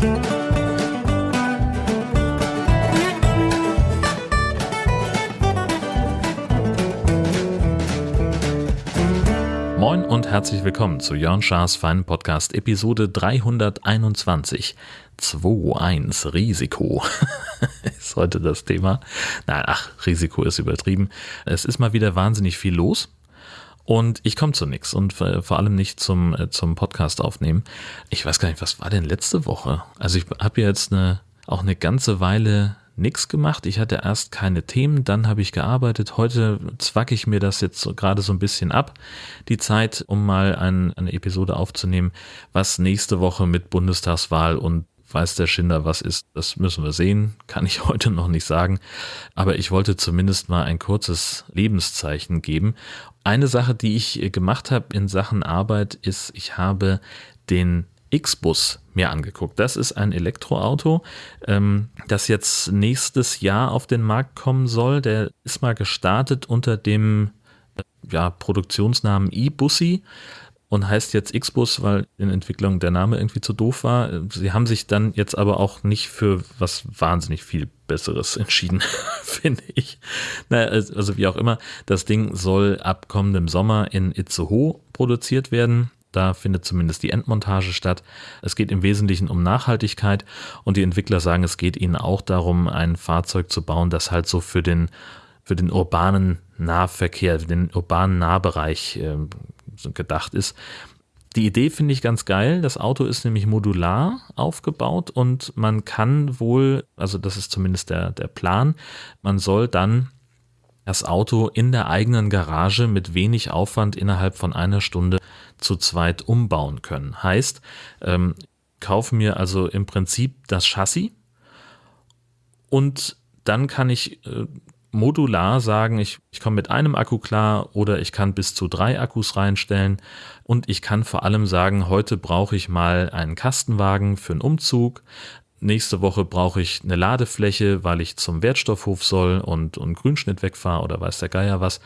Moin und herzlich willkommen zu Jörn Schars Feinen Podcast Episode 321. 2.1 Risiko ist heute das Thema. Nein, ach, Risiko ist übertrieben. Es ist mal wieder wahnsinnig viel los. Und ich komme zu nichts und vor allem nicht zum, äh, zum Podcast aufnehmen. Ich weiß gar nicht, was war denn letzte Woche? Also ich habe jetzt eine, auch eine ganze Weile nichts gemacht. Ich hatte erst keine Themen, dann habe ich gearbeitet. Heute zwacke ich mir das jetzt gerade so ein bisschen ab, die Zeit, um mal ein, eine Episode aufzunehmen, was nächste Woche mit Bundestagswahl und weiß der Schinder was ist, das müssen wir sehen, kann ich heute noch nicht sagen. Aber ich wollte zumindest mal ein kurzes Lebenszeichen geben. Eine Sache, die ich gemacht habe in Sachen Arbeit, ist, ich habe den X-Bus mir angeguckt. Das ist ein Elektroauto, ähm, das jetzt nächstes Jahr auf den Markt kommen soll. Der ist mal gestartet unter dem äh, ja, Produktionsnamen e-Bussi und heißt jetzt X-Bus, weil in Entwicklung der Name irgendwie zu doof war. Sie haben sich dann jetzt aber auch nicht für was wahnsinnig viel Besseres entschieden, finde ich. Naja, also wie auch immer, das Ding soll ab kommendem Sommer in Itzehoe produziert werden. Da findet zumindest die Endmontage statt. Es geht im Wesentlichen um Nachhaltigkeit und die Entwickler sagen, es geht ihnen auch darum, ein Fahrzeug zu bauen, das halt so für den, für den urbanen Nahverkehr, den urbanen Nahbereich äh, gedacht ist. Die Idee finde ich ganz geil. Das Auto ist nämlich modular aufgebaut und man kann wohl, also das ist zumindest der, der Plan, man soll dann das Auto in der eigenen Garage mit wenig Aufwand innerhalb von einer Stunde zu zweit umbauen können. Heißt, ähm, kaufe mir also im Prinzip das Chassis und dann kann ich äh, modular sagen, ich, ich komme mit einem Akku klar oder ich kann bis zu drei Akkus reinstellen und ich kann vor allem sagen, heute brauche ich mal einen Kastenwagen für einen Umzug, nächste Woche brauche ich eine Ladefläche, weil ich zum Wertstoffhof soll und, und Grünschnitt wegfahre oder weiß der Geier was.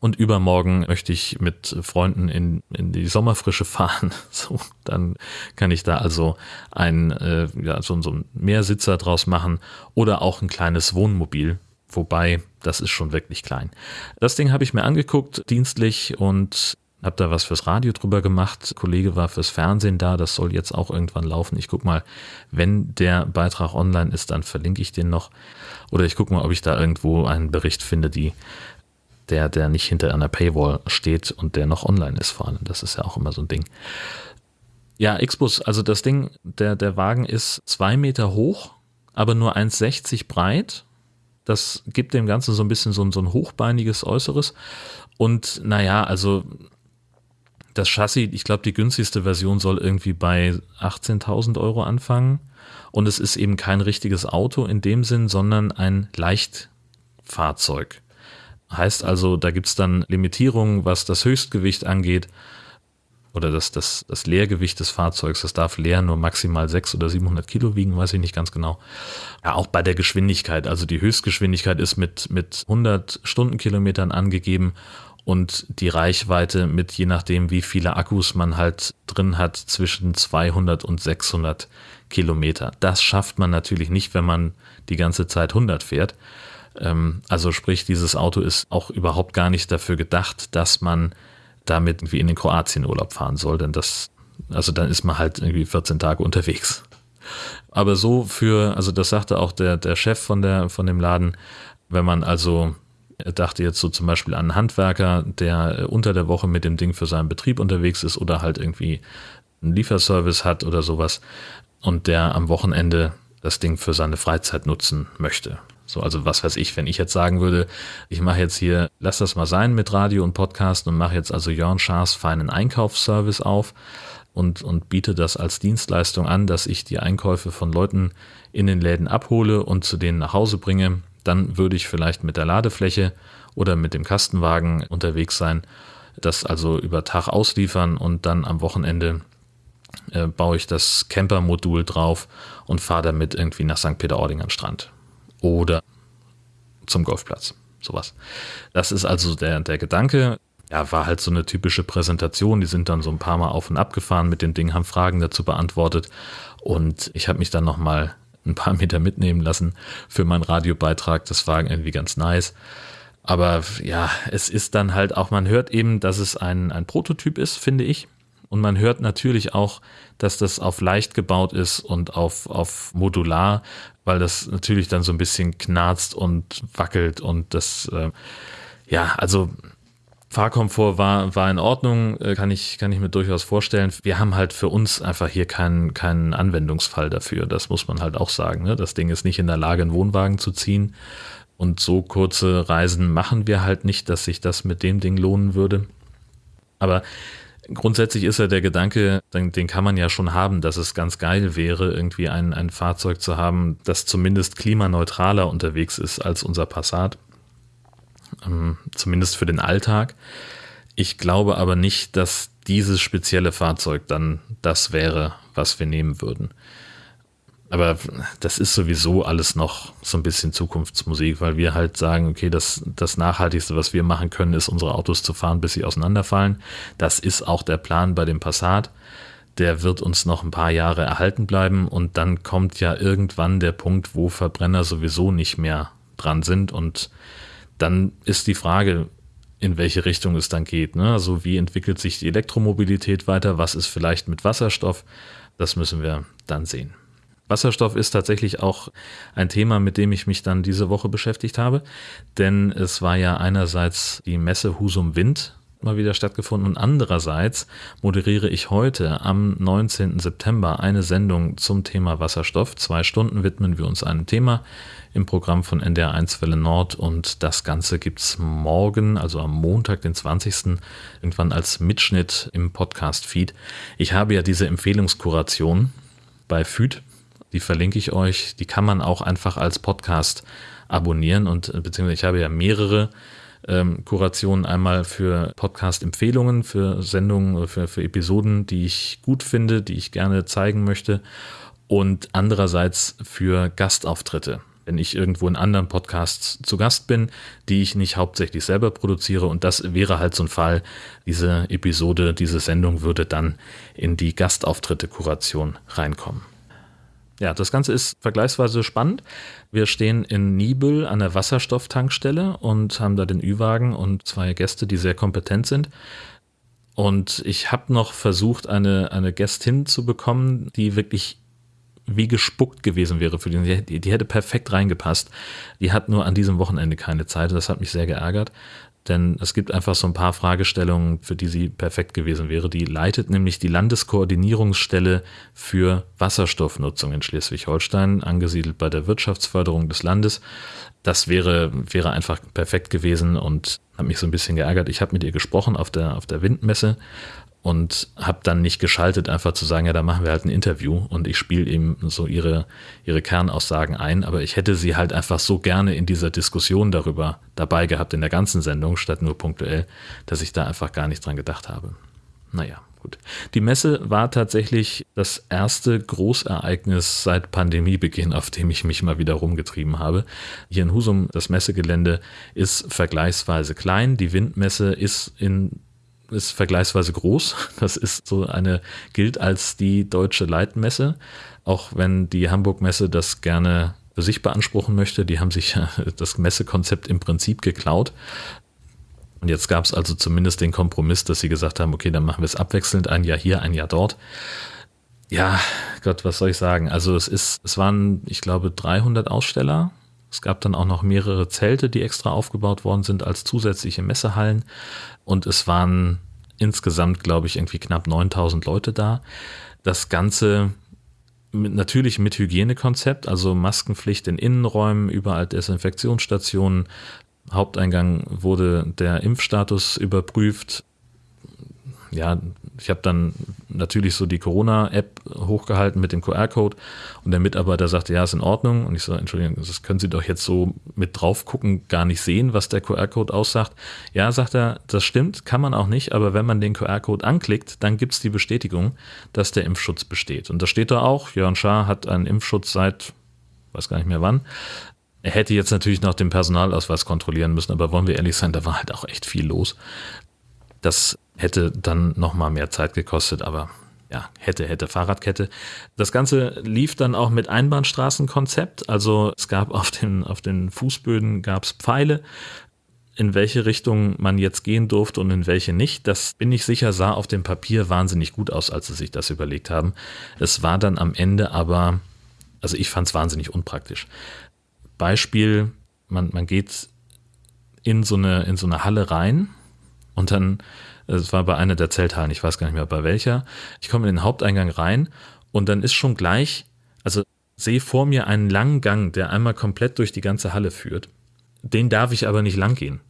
Und übermorgen möchte ich mit Freunden in, in die Sommerfrische fahren. So, dann kann ich da also ein, äh, ja, so, so ein Mehrsitzer draus machen oder auch ein kleines Wohnmobil. Wobei, das ist schon wirklich klein. Das Ding habe ich mir angeguckt, dienstlich, und habe da was fürs Radio drüber gemacht. Kollege war fürs Fernsehen da, das soll jetzt auch irgendwann laufen. Ich guck mal, wenn der Beitrag online ist, dann verlinke ich den noch. Oder ich gucke mal, ob ich da irgendwo einen Bericht finde, die, der, der nicht hinter einer Paywall steht und der noch online ist vor allem. Das ist ja auch immer so ein Ding. Ja, Xbus, also das Ding, der, der Wagen ist zwei Meter hoch, aber nur 1,60 breit. Das gibt dem Ganzen so ein bisschen so ein, so ein hochbeiniges Äußeres. Und naja, also das Chassis, ich glaube, die günstigste Version soll irgendwie bei 18.000 Euro anfangen. Und es ist eben kein richtiges Auto in dem Sinn, sondern ein Leichtfahrzeug. Heißt also, da gibt es dann Limitierungen, was das Höchstgewicht angeht oder das, das, das Leergewicht des Fahrzeugs. Das darf leer nur maximal 600 oder 700 Kilo wiegen, weiß ich nicht ganz genau. Ja, auch bei der Geschwindigkeit. Also die Höchstgeschwindigkeit ist mit, mit 100 Stundenkilometern angegeben und die Reichweite mit je nachdem, wie viele Akkus man halt drin hat, zwischen 200 und 600 Kilometer. Das schafft man natürlich nicht, wenn man die ganze Zeit 100 fährt. Ähm, also sprich, dieses Auto ist auch überhaupt gar nicht dafür gedacht, dass man damit irgendwie in den Kroatien Urlaub fahren soll, denn das, also dann ist man halt irgendwie 14 Tage unterwegs. Aber so für, also das sagte auch der, der Chef von der, von dem Laden, wenn man also er dachte jetzt so zum Beispiel an einen Handwerker, der unter der Woche mit dem Ding für seinen Betrieb unterwegs ist oder halt irgendwie einen Lieferservice hat oder sowas und der am Wochenende das Ding für seine Freizeit nutzen möchte. So, also was weiß ich, wenn ich jetzt sagen würde, ich mache jetzt hier, lass das mal sein mit Radio und Podcast und mache jetzt also Jörn Schaas feinen Einkaufsservice auf und, und biete das als Dienstleistung an, dass ich die Einkäufe von Leuten in den Läden abhole und zu denen nach Hause bringe dann würde ich vielleicht mit der Ladefläche oder mit dem Kastenwagen unterwegs sein, das also über Tag ausliefern und dann am Wochenende äh, baue ich das Camper-Modul drauf und fahre damit irgendwie nach St. Peter-Ording an Strand oder zum Golfplatz. Sowas. Das ist also der, der Gedanke. ja, war halt so eine typische Präsentation. Die sind dann so ein paar Mal auf und ab gefahren mit dem Ding, haben Fragen dazu beantwortet. Und ich habe mich dann nochmal ein paar Meter mitnehmen lassen für meinen Radiobeitrag. Das war irgendwie ganz nice. Aber ja, es ist dann halt auch, man hört eben, dass es ein, ein Prototyp ist, finde ich. Und man hört natürlich auch, dass das auf leicht gebaut ist und auf, auf modular, weil das natürlich dann so ein bisschen knarzt und wackelt und das, äh, ja, also Fahrkomfort war, war in Ordnung, äh, kann ich, kann ich mir durchaus vorstellen. Wir haben halt für uns einfach hier keinen, keinen Anwendungsfall dafür. Das muss man halt auch sagen. Ne? Das Ding ist nicht in der Lage, einen Wohnwagen zu ziehen. Und so kurze Reisen machen wir halt nicht, dass sich das mit dem Ding lohnen würde. Aber grundsätzlich ist ja der Gedanke, den, den, kann man ja schon haben, dass es ganz geil wäre, irgendwie ein, ein Fahrzeug zu haben, das zumindest klimaneutraler unterwegs ist als unser Passat ähm, zumindest für den Alltag. Ich glaube aber nicht, dass dieses spezielle Fahrzeug dann das wäre, was wir nehmen würden. Aber das ist sowieso alles noch so ein bisschen Zukunftsmusik, weil wir halt sagen, okay, das, das Nachhaltigste, was wir machen können, ist, unsere Autos zu fahren, bis sie auseinanderfallen. Das ist auch der Plan bei dem Passat. Der wird uns noch ein paar Jahre erhalten bleiben und dann kommt ja irgendwann der Punkt, wo Verbrenner sowieso nicht mehr dran sind und dann ist die Frage, in welche Richtung es dann geht. Ne? Also wie entwickelt sich die Elektromobilität weiter? Was ist vielleicht mit Wasserstoff? Das müssen wir dann sehen. Wasserstoff ist tatsächlich auch ein Thema, mit dem ich mich dann diese Woche beschäftigt habe, denn es war ja einerseits die Messe Husum Wind mal wieder stattgefunden und andererseits moderiere ich heute am 19. September eine Sendung zum Thema Wasserstoff. Zwei Stunden widmen wir uns einem Thema im Programm von NDR1 Welle Nord und das Ganze gibt es morgen, also am Montag, den 20. irgendwann als Mitschnitt im Podcast-Feed. Ich habe ja diese Empfehlungskuration bei FÜD, die verlinke ich euch, die kann man auch einfach als Podcast abonnieren und beziehungsweise ich habe ja mehrere ähm, Kurationen einmal für Podcast-Empfehlungen, für Sendungen, für, für Episoden, die ich gut finde, die ich gerne zeigen möchte und andererseits für Gastauftritte wenn ich irgendwo in anderen Podcasts zu Gast bin, die ich nicht hauptsächlich selber produziere. Und das wäre halt so ein Fall. Diese Episode, diese Sendung würde dann in die Gastauftritte-Kuration reinkommen. Ja, das Ganze ist vergleichsweise spannend. Wir stehen in Nibel an der Wasserstofftankstelle und haben da den Ü-Wagen und zwei Gäste, die sehr kompetent sind. Und ich habe noch versucht, eine, eine Gästin zu bekommen, die wirklich wie gespuckt gewesen wäre für den. Die, die hätte perfekt reingepasst. Die hat nur an diesem Wochenende keine Zeit. Das hat mich sehr geärgert. Denn es gibt einfach so ein paar Fragestellungen, für die sie perfekt gewesen wäre. Die leitet nämlich die Landeskoordinierungsstelle für Wasserstoffnutzung in Schleswig-Holstein, angesiedelt bei der Wirtschaftsförderung des Landes. Das wäre, wäre einfach perfekt gewesen und hat mich so ein bisschen geärgert. Ich habe mit ihr gesprochen auf der, auf der Windmesse und habe dann nicht geschaltet, einfach zu sagen, ja, da machen wir halt ein Interview und ich spiele eben so ihre, ihre Kernaussagen ein, aber ich hätte sie halt einfach so gerne in dieser Diskussion darüber dabei gehabt, in der ganzen Sendung, statt nur punktuell, dass ich da einfach gar nicht dran gedacht habe. Naja, gut. Die Messe war tatsächlich das erste Großereignis seit Pandemiebeginn, auf dem ich mich mal wieder rumgetrieben habe. Hier in Husum, das Messegelände ist vergleichsweise klein. Die Windmesse ist in ist vergleichsweise groß. Das ist so eine, gilt als die deutsche Leitmesse, auch wenn die Hamburg-Messe das gerne für sich beanspruchen möchte. Die haben sich das Messekonzept im Prinzip geklaut. Und jetzt gab es also zumindest den Kompromiss, dass sie gesagt haben, okay, dann machen wir es abwechselnd, ein Jahr hier, ein Jahr dort. Ja, Gott, was soll ich sagen? Also es ist, es waren, ich glaube, 300 Aussteller. Es gab dann auch noch mehrere Zelte, die extra aufgebaut worden sind als zusätzliche Messehallen. Und es waren insgesamt, glaube ich, irgendwie knapp 9000 Leute da. Das Ganze mit, natürlich mit Hygienekonzept, also Maskenpflicht in Innenräumen, überall Desinfektionsstationen. Haupteingang wurde der Impfstatus überprüft ja, ich habe dann natürlich so die Corona-App hochgehalten mit dem QR-Code und der Mitarbeiter sagte, ja, ist in Ordnung. Und ich so, Entschuldigung, das können Sie doch jetzt so mit drauf gucken, gar nicht sehen, was der QR-Code aussagt. Ja, sagt er, das stimmt, kann man auch nicht, aber wenn man den QR-Code anklickt, dann gibt's die Bestätigung, dass der Impfschutz besteht. Und da steht da auch, Jörn Schaar hat einen Impfschutz seit, weiß gar nicht mehr wann. Er hätte jetzt natürlich noch den Personalausweis kontrollieren müssen, aber wollen wir ehrlich sein, da war halt auch echt viel los. Das hätte dann nochmal mehr Zeit gekostet, aber ja, hätte, hätte Fahrradkette. Das Ganze lief dann auch mit Einbahnstraßenkonzept. Also es gab auf den, auf den Fußböden gab's Pfeile, in welche Richtung man jetzt gehen durfte und in welche nicht. Das bin ich sicher, sah auf dem Papier wahnsinnig gut aus, als sie sich das überlegt haben. Es war dann am Ende aber, also ich fand es wahnsinnig unpraktisch. Beispiel, man, man geht in so eine, in so eine Halle rein und dann es war bei einer der Zelthallen, ich weiß gar nicht mehr bei welcher. Ich komme in den Haupteingang rein und dann ist schon gleich, also sehe vor mir einen langen Gang, der einmal komplett durch die ganze Halle führt. Den darf ich aber nicht lang gehen,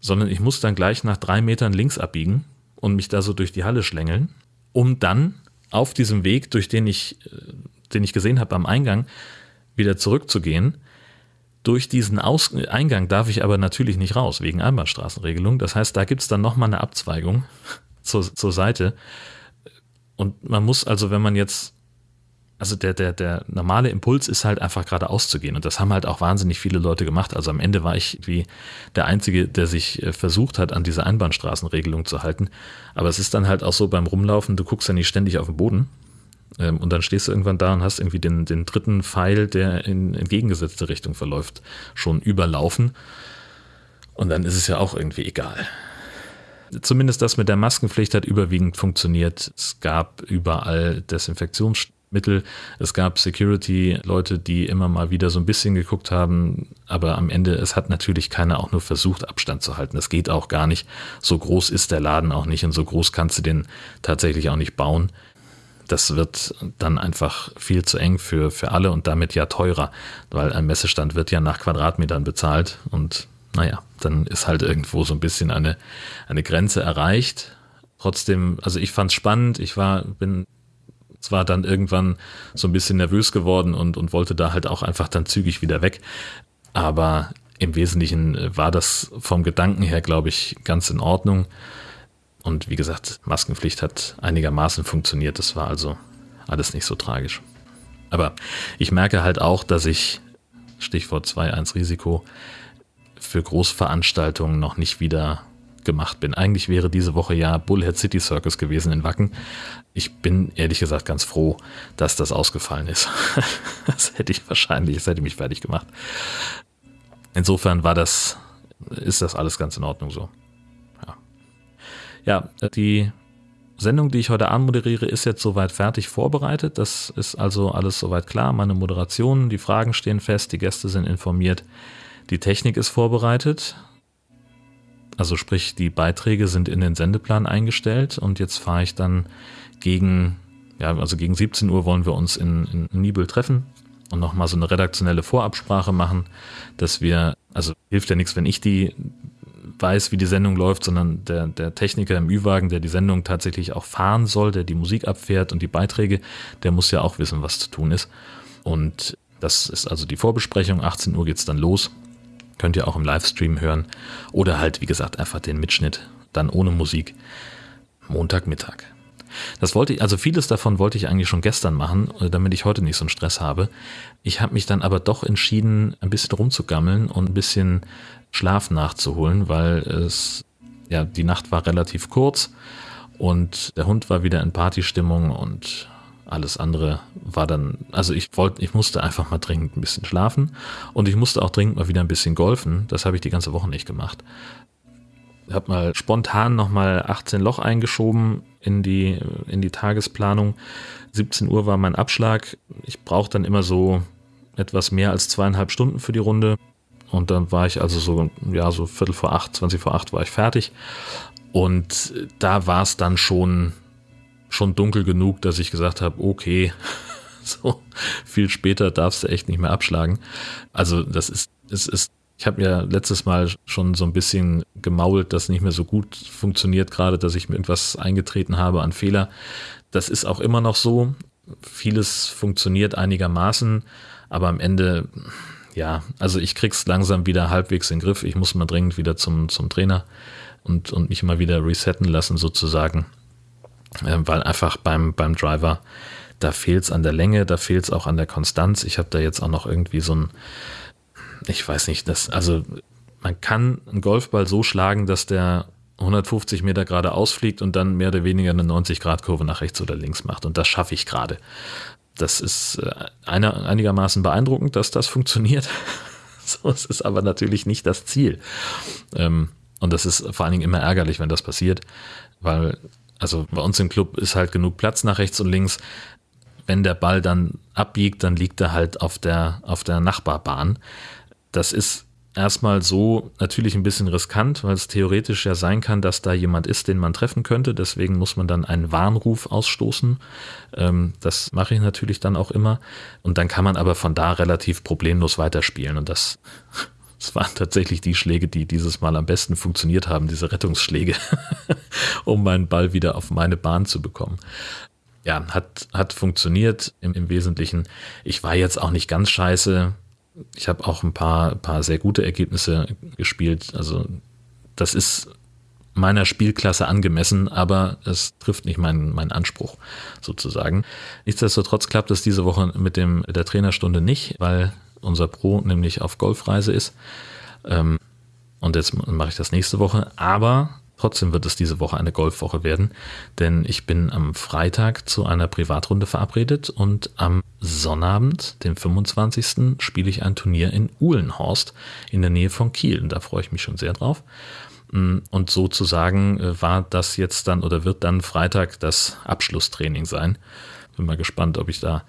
sondern ich muss dann gleich nach drei Metern links abbiegen und mich da so durch die Halle schlängeln, um dann auf diesem Weg, durch den ich, äh, den ich gesehen habe am Eingang, wieder zurückzugehen durch diesen Aus Eingang darf ich aber natürlich nicht raus, wegen Einbahnstraßenregelung. Das heißt, da gibt es dann nochmal eine Abzweigung zur, zur Seite. Und man muss also, wenn man jetzt, also der, der, der normale Impuls ist halt einfach geradeaus zu gehen. Und das haben halt auch wahnsinnig viele Leute gemacht. Also am Ende war ich wie der Einzige, der sich äh, versucht hat, an diese Einbahnstraßenregelung zu halten. Aber es ist dann halt auch so beim Rumlaufen, du guckst ja nicht ständig auf den Boden, und dann stehst du irgendwann da und hast irgendwie den, den dritten Pfeil, der in entgegengesetzte Richtung verläuft, schon überlaufen. Und dann ist es ja auch irgendwie egal. Zumindest das mit der Maskenpflicht hat überwiegend funktioniert. Es gab überall Desinfektionsmittel. Es gab Security-Leute, die immer mal wieder so ein bisschen geguckt haben. Aber am Ende, es hat natürlich keiner auch nur versucht, Abstand zu halten. Das geht auch gar nicht. So groß ist der Laden auch nicht und so groß kannst du den tatsächlich auch nicht bauen das wird dann einfach viel zu eng für, für alle und damit ja teurer, weil ein Messestand wird ja nach Quadratmetern bezahlt und naja, dann ist halt irgendwo so ein bisschen eine, eine Grenze erreicht. Trotzdem, also ich fand es spannend, ich war, bin zwar dann irgendwann so ein bisschen nervös geworden und, und wollte da halt auch einfach dann zügig wieder weg, aber im Wesentlichen war das vom Gedanken her, glaube ich, ganz in Ordnung. Und wie gesagt, Maskenpflicht hat einigermaßen funktioniert. Das war also alles nicht so tragisch. Aber ich merke halt auch, dass ich, Stichwort 2.1 Risiko, für Großveranstaltungen noch nicht wieder gemacht bin. Eigentlich wäre diese Woche ja Bullhead City Circus gewesen in Wacken. Ich bin ehrlich gesagt ganz froh, dass das ausgefallen ist. das hätte ich wahrscheinlich, das hätte mich fertig gemacht. Insofern war das, ist das alles ganz in Ordnung so. Ja, die Sendung, die ich heute anmoderiere, ist jetzt soweit fertig vorbereitet. Das ist also alles soweit klar. Meine Moderationen, die Fragen stehen fest, die Gäste sind informiert, die Technik ist vorbereitet. Also sprich, die Beiträge sind in den Sendeplan eingestellt und jetzt fahre ich dann gegen, ja, also gegen 17 Uhr wollen wir uns in, in Nibel treffen und nochmal so eine redaktionelle Vorabsprache machen, dass wir, also hilft ja nichts, wenn ich die weiß, wie die Sendung läuft, sondern der, der Techniker im Ü-Wagen, der die Sendung tatsächlich auch fahren soll, der die Musik abfährt und die Beiträge, der muss ja auch wissen, was zu tun ist. Und das ist also die Vorbesprechung. 18 Uhr geht's dann los. Könnt ihr auch im Livestream hören. Oder halt, wie gesagt, einfach den Mitschnitt. Dann ohne Musik. Montagmittag. Das wollte ich, also vieles davon wollte ich eigentlich schon gestern machen, damit ich heute nicht so einen Stress habe. Ich habe mich dann aber doch entschieden, ein bisschen rumzugammeln und ein bisschen Schlaf nachzuholen, weil es, ja, die Nacht war relativ kurz und der Hund war wieder in Partystimmung und alles andere war dann, also ich wollte, ich musste einfach mal dringend ein bisschen schlafen und ich musste auch dringend mal wieder ein bisschen golfen. Das habe ich die ganze Woche nicht gemacht. Ich habe mal spontan nochmal 18 Loch eingeschoben in die, in die Tagesplanung. 17 Uhr war mein Abschlag. Ich brauche dann immer so etwas mehr als zweieinhalb Stunden für die Runde. Und dann war ich also so, ja, so Viertel vor acht, 20 vor acht war ich fertig. Und da war es dann schon, schon dunkel genug, dass ich gesagt habe, okay, so viel später darfst du echt nicht mehr abschlagen. Also das ist, es ist, ich habe ja letztes Mal schon so ein bisschen gemault, dass nicht mehr so gut funktioniert, gerade dass ich mir irgendwas eingetreten habe an Fehler. Das ist auch immer noch so. Vieles funktioniert einigermaßen, aber am Ende ja, also ich krieg's langsam wieder halbwegs in den Griff. Ich muss mal dringend wieder zum, zum Trainer und, und mich mal wieder resetten lassen, sozusagen. Ähm, weil einfach beim, beim Driver, da fehlt's an der Länge, da fehlt's auch an der Konstanz. Ich habe da jetzt auch noch irgendwie so ein, ich weiß nicht, das, also man kann einen Golfball so schlagen, dass der 150 Meter geradeaus fliegt und dann mehr oder weniger eine 90-Grad-Kurve nach rechts oder links macht. Und das schaffe ich gerade. Das ist äh, einer, einigermaßen beeindruckend, dass das funktioniert. so, es ist aber natürlich nicht das Ziel. Ähm, und das ist vor allen Dingen immer ärgerlich, wenn das passiert, weil, also bei uns im Club ist halt genug Platz nach rechts und links. Wenn der Ball dann abbiegt, dann liegt er halt auf der, auf der Nachbarbahn. Das ist erstmal so natürlich ein bisschen riskant, weil es theoretisch ja sein kann, dass da jemand ist, den man treffen könnte. Deswegen muss man dann einen Warnruf ausstoßen. Ähm, das mache ich natürlich dann auch immer. Und dann kann man aber von da relativ problemlos weiterspielen. Und das, das waren tatsächlich die Schläge, die dieses Mal am besten funktioniert haben, diese Rettungsschläge, um meinen Ball wieder auf meine Bahn zu bekommen ja, hat, hat funktioniert im, im Wesentlichen. Ich war jetzt auch nicht ganz scheiße ich habe auch ein paar, paar sehr gute Ergebnisse gespielt. Also das ist meiner Spielklasse angemessen, aber es trifft nicht meinen, meinen Anspruch sozusagen. Nichtsdestotrotz klappt es diese Woche mit dem, der Trainerstunde nicht, weil unser Pro nämlich auf Golfreise ist. Ähm, und jetzt mache ich das nächste Woche. Aber Trotzdem wird es diese Woche eine Golfwoche werden, denn ich bin am Freitag zu einer Privatrunde verabredet und am Sonnabend, dem 25. spiele ich ein Turnier in Uhlenhorst in der Nähe von Kiel. Und da freue ich mich schon sehr drauf. Mm, und sozusagen äh, war das jetzt dann oder wird dann Freitag das Abschlusstraining sein. Bin mal gespannt, ob ich da,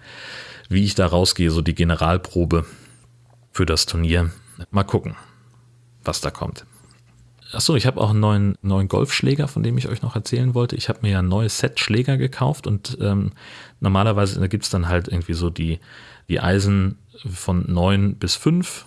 wie ich da rausgehe, so die Generalprobe für das Turnier. Mal gucken, was da kommt. Achso, ich habe auch einen neuen, neuen Golfschläger, von dem ich euch noch erzählen wollte. Ich habe mir ja ein neues Set Schläger gekauft und ähm, normalerweise gibt es dann halt irgendwie so die, die Eisen von 9 bis 5.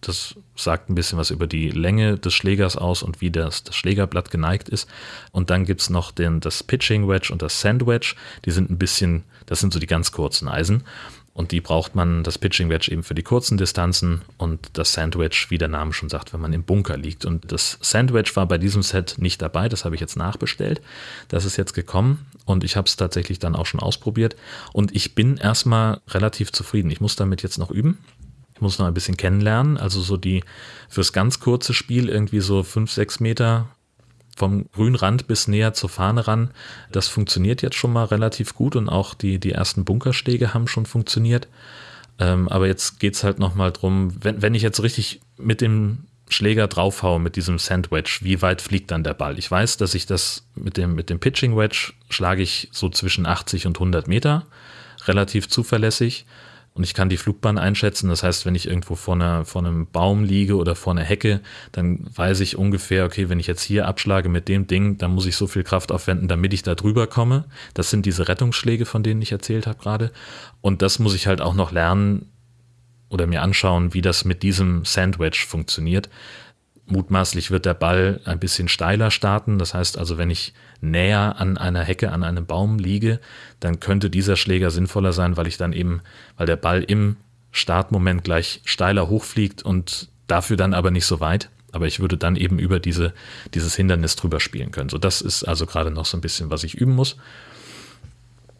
Das sagt ein bisschen was über die Länge des Schlägers aus und wie das, das Schlägerblatt geneigt ist. Und dann gibt es noch den, das Pitching Wedge und das Sand Wedge. Die sind ein bisschen, das sind so die ganz kurzen Eisen. Und die braucht man, das Pitching Wedge eben für die kurzen Distanzen und das Sandwich, wie der Name schon sagt, wenn man im Bunker liegt. Und das Sandwich war bei diesem Set nicht dabei, das habe ich jetzt nachbestellt. Das ist jetzt gekommen und ich habe es tatsächlich dann auch schon ausprobiert. Und ich bin erstmal relativ zufrieden. Ich muss damit jetzt noch üben. Ich muss noch ein bisschen kennenlernen. Also so die fürs ganz kurze Spiel irgendwie so fünf, sechs Meter vom Grünrand bis näher zur Fahne ran. Das funktioniert jetzt schon mal relativ gut und auch die, die ersten Bunkerschläge haben schon funktioniert. Ähm, aber jetzt geht es halt nochmal drum, wenn, wenn ich jetzt richtig mit dem Schläger draufhaue, mit diesem Sandwedge, wie weit fliegt dann der Ball? Ich weiß, dass ich das mit dem, mit dem Pitching Wedge schlage ich so zwischen 80 und 100 Meter, relativ zuverlässig und ich kann die Flugbahn einschätzen. Das heißt, wenn ich irgendwo vor, einer, vor einem Baum liege oder vor einer Hecke, dann weiß ich ungefähr, okay, wenn ich jetzt hier abschlage mit dem Ding, dann muss ich so viel Kraft aufwenden, damit ich da drüber komme. Das sind diese Rettungsschläge, von denen ich erzählt habe gerade. Und das muss ich halt auch noch lernen oder mir anschauen, wie das mit diesem Sandwich funktioniert. Mutmaßlich wird der Ball ein bisschen steiler starten. Das heißt also, wenn ich näher an einer Hecke, an einem Baum liege, dann könnte dieser Schläger sinnvoller sein, weil ich dann eben, weil der Ball im Startmoment gleich steiler hochfliegt und dafür dann aber nicht so weit. Aber ich würde dann eben über diese, dieses Hindernis drüber spielen können. So, das ist also gerade noch so ein bisschen, was ich üben muss.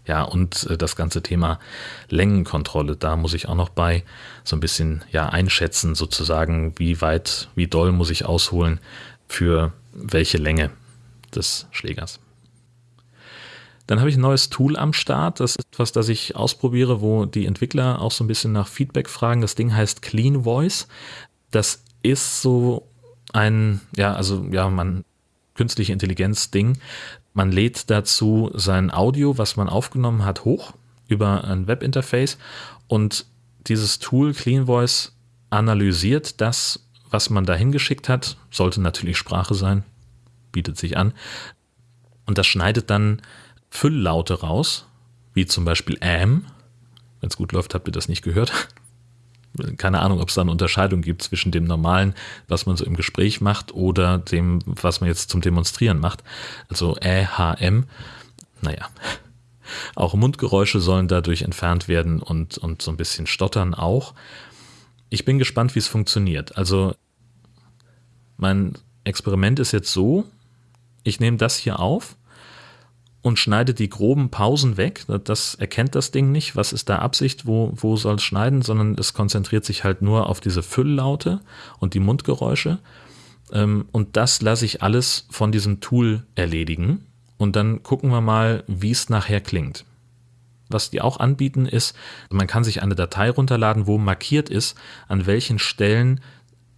Ja, und äh, das ganze Thema Längenkontrolle, da muss ich auch noch bei so ein bisschen ja einschätzen, sozusagen, wie weit, wie doll muss ich ausholen für welche Länge des Schlägers. Dann habe ich ein neues Tool am Start. Das ist etwas, das ich ausprobiere, wo die Entwickler auch so ein bisschen nach Feedback fragen. Das Ding heißt Clean Voice. Das ist so ein, ja, also ja, man künstliche Intelligenz Ding, man lädt dazu sein Audio, was man aufgenommen hat, hoch über ein Webinterface und dieses Tool Clean Voice analysiert das, was man da hingeschickt hat. Sollte natürlich Sprache sein, bietet sich an. Und das schneidet dann Fülllaute raus, wie zum Beispiel am. Wenn es gut läuft, habt ihr das nicht gehört keine Ahnung, ob es da eine Unterscheidung gibt zwischen dem normalen, was man so im Gespräch macht, oder dem, was man jetzt zum Demonstrieren macht. Also ÄHM. Naja. Auch Mundgeräusche sollen dadurch entfernt werden und, und so ein bisschen Stottern auch. Ich bin gespannt, wie es funktioniert. Also mein Experiment ist jetzt so, ich nehme das hier auf und schneidet die groben Pausen weg. Das erkennt das Ding nicht. Was ist da Absicht? Wo, wo soll es schneiden? Sondern es konzentriert sich halt nur auf diese Fülllaute und die Mundgeräusche. Ähm, und das lasse ich alles von diesem Tool erledigen. Und dann gucken wir mal, wie es nachher klingt. Was die auch anbieten ist, man kann sich eine Datei runterladen, wo markiert ist, an welchen Stellen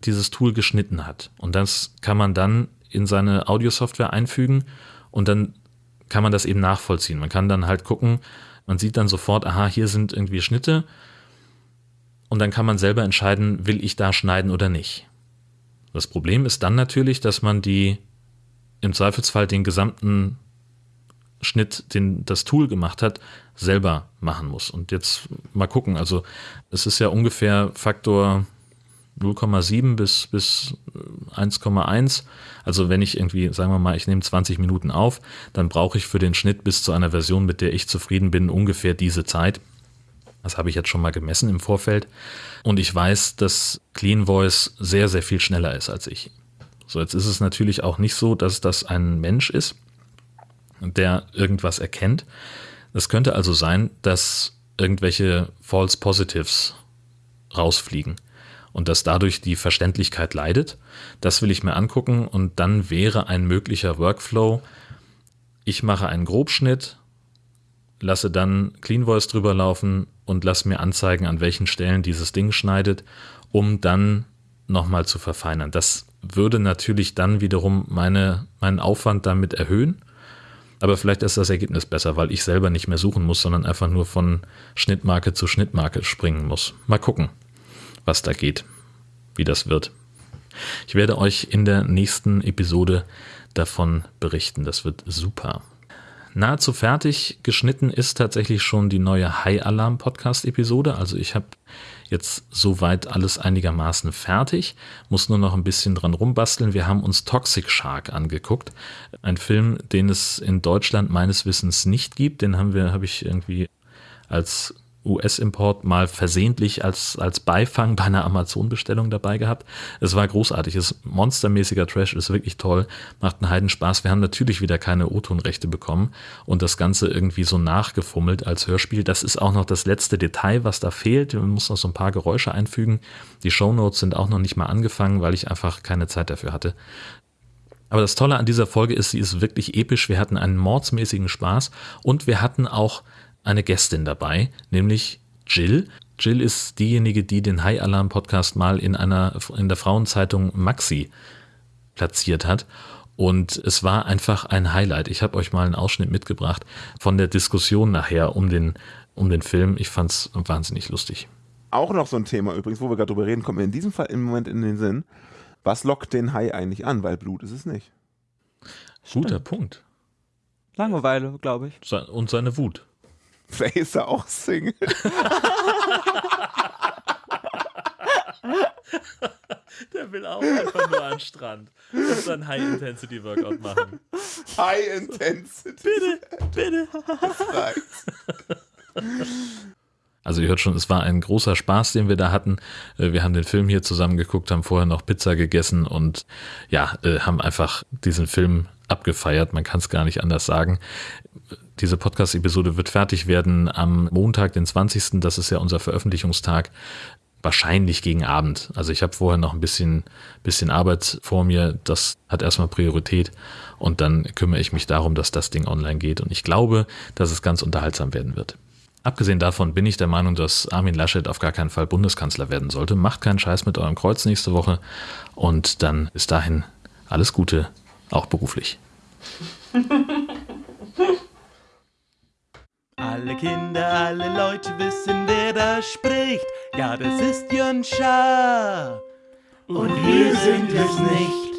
dieses Tool geschnitten hat. Und das kann man dann in seine Audiosoftware einfügen und dann kann man das eben nachvollziehen. Man kann dann halt gucken, man sieht dann sofort, aha, hier sind irgendwie Schnitte und dann kann man selber entscheiden, will ich da schneiden oder nicht. Das Problem ist dann natürlich, dass man die im Zweifelsfall den gesamten Schnitt, den das Tool gemacht hat, selber machen muss. Und jetzt mal gucken. Also es ist ja ungefähr Faktor 0,7 bis, bis 1,1. Also wenn ich irgendwie, sagen wir mal, ich nehme 20 Minuten auf, dann brauche ich für den Schnitt bis zu einer Version, mit der ich zufrieden bin, ungefähr diese Zeit. Das habe ich jetzt schon mal gemessen im Vorfeld. Und ich weiß, dass Clean Voice sehr, sehr viel schneller ist als ich. So, jetzt ist es natürlich auch nicht so, dass das ein Mensch ist, der irgendwas erkennt. Es könnte also sein, dass irgendwelche False Positives rausfliegen und dass dadurch die Verständlichkeit leidet. Das will ich mir angucken und dann wäre ein möglicher Workflow, ich mache einen Grobschnitt, lasse dann Clean Voice drüber laufen und lasse mir anzeigen, an welchen Stellen dieses Ding schneidet, um dann nochmal zu verfeinern. Das würde natürlich dann wiederum meine, meinen Aufwand damit erhöhen. Aber vielleicht ist das Ergebnis besser, weil ich selber nicht mehr suchen muss, sondern einfach nur von Schnittmarke zu Schnittmarke springen muss. Mal gucken was da geht, wie das wird. Ich werde euch in der nächsten Episode davon berichten. Das wird super. Nahezu fertig geschnitten ist tatsächlich schon die neue High Alarm Podcast Episode. Also ich habe jetzt soweit alles einigermaßen fertig, muss nur noch ein bisschen dran rumbasteln. Wir haben uns Toxic Shark angeguckt, ein Film, den es in Deutschland meines Wissens nicht gibt. Den haben wir, habe ich irgendwie als US-Import mal versehentlich als, als Beifang bei einer Amazon-Bestellung dabei gehabt. Es war großartig, es ist monstermäßiger Trash, ist wirklich toll, macht einen Heidenspaß. Wir haben natürlich wieder keine O-Ton-Rechte bekommen und das Ganze irgendwie so nachgefummelt als Hörspiel. Das ist auch noch das letzte Detail, was da fehlt. Man muss noch so ein paar Geräusche einfügen. Die Shownotes sind auch noch nicht mal angefangen, weil ich einfach keine Zeit dafür hatte. Aber das Tolle an dieser Folge ist, sie ist wirklich episch. Wir hatten einen mordsmäßigen Spaß und wir hatten auch eine Gästin dabei, nämlich Jill. Jill ist diejenige, die den High Alarm Podcast mal in einer in der Frauenzeitung Maxi platziert hat. Und es war einfach ein Highlight. Ich habe euch mal einen Ausschnitt mitgebracht von der Diskussion nachher um den, um den Film. Ich fand es wahnsinnig lustig. Auch noch so ein Thema übrigens, wo wir gerade drüber reden, kommt mir in diesem Fall im Moment in den Sinn. Was lockt den Hai eigentlich an? Weil Blut ist es nicht. Guter Stimmt. Punkt. Langeweile, glaube ich. Und seine Wut. Vielleicht ist er auch Single. Der will auch einfach nur an den Strand und sein High-Intensity-Workout machen. High-Intensity. Bitte, bitte. Also ihr hört schon, es war ein großer Spaß, den wir da hatten. Äh, wir haben den Film hier zusammen geguckt, haben vorher noch Pizza gegessen und ja, äh, haben einfach diesen Film abgefeiert. Man kann es gar nicht anders sagen. Diese Podcast-Episode wird fertig werden am Montag, den 20. Das ist ja unser Veröffentlichungstag. Wahrscheinlich gegen Abend. Also ich habe vorher noch ein bisschen, bisschen Arbeit vor mir. Das hat erstmal Priorität. Und dann kümmere ich mich darum, dass das Ding online geht. Und ich glaube, dass es ganz unterhaltsam werden wird. Abgesehen davon bin ich der Meinung, dass Armin Laschet auf gar keinen Fall Bundeskanzler werden sollte. Macht keinen Scheiß mit eurem Kreuz nächste Woche. Und dann bis dahin alles Gute, auch beruflich. Alle Kinder, alle Leute wissen, wer da spricht. Ja, das ist Jön Schaar. Und wir sind es nicht.